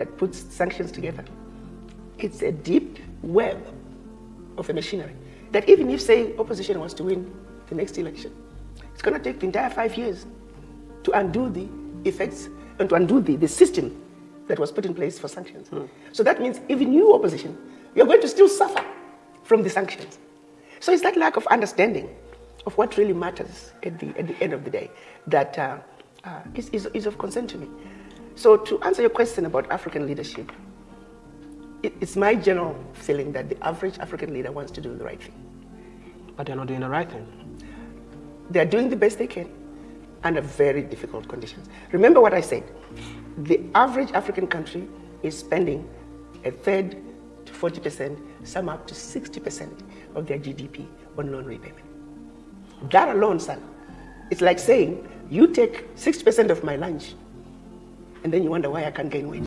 that puts sanctions together. It's a deep web of a machinery that even if, say, opposition wants to win the next election, it's going to take the entire five years to undo the effects and to undo the, the system that was put in place for sanctions. Mm. So that means even you, opposition, you're going to still suffer from the sanctions. So it's that lack of understanding of what really matters at the, at the end of the day that uh, uh, is, is, is of concern to me. So to answer your question about African leadership, it, it's my general feeling that the average African leader wants to do the right thing. But they're not doing the right thing. They're doing the best they can under very difficult conditions. Remember what I said. The average African country is spending a third to 40%, some up to 60% of their GDP on loan repayment. That alone, son, it's like saying, you take 60% of my lunch, and then you wonder why I can't gain weight.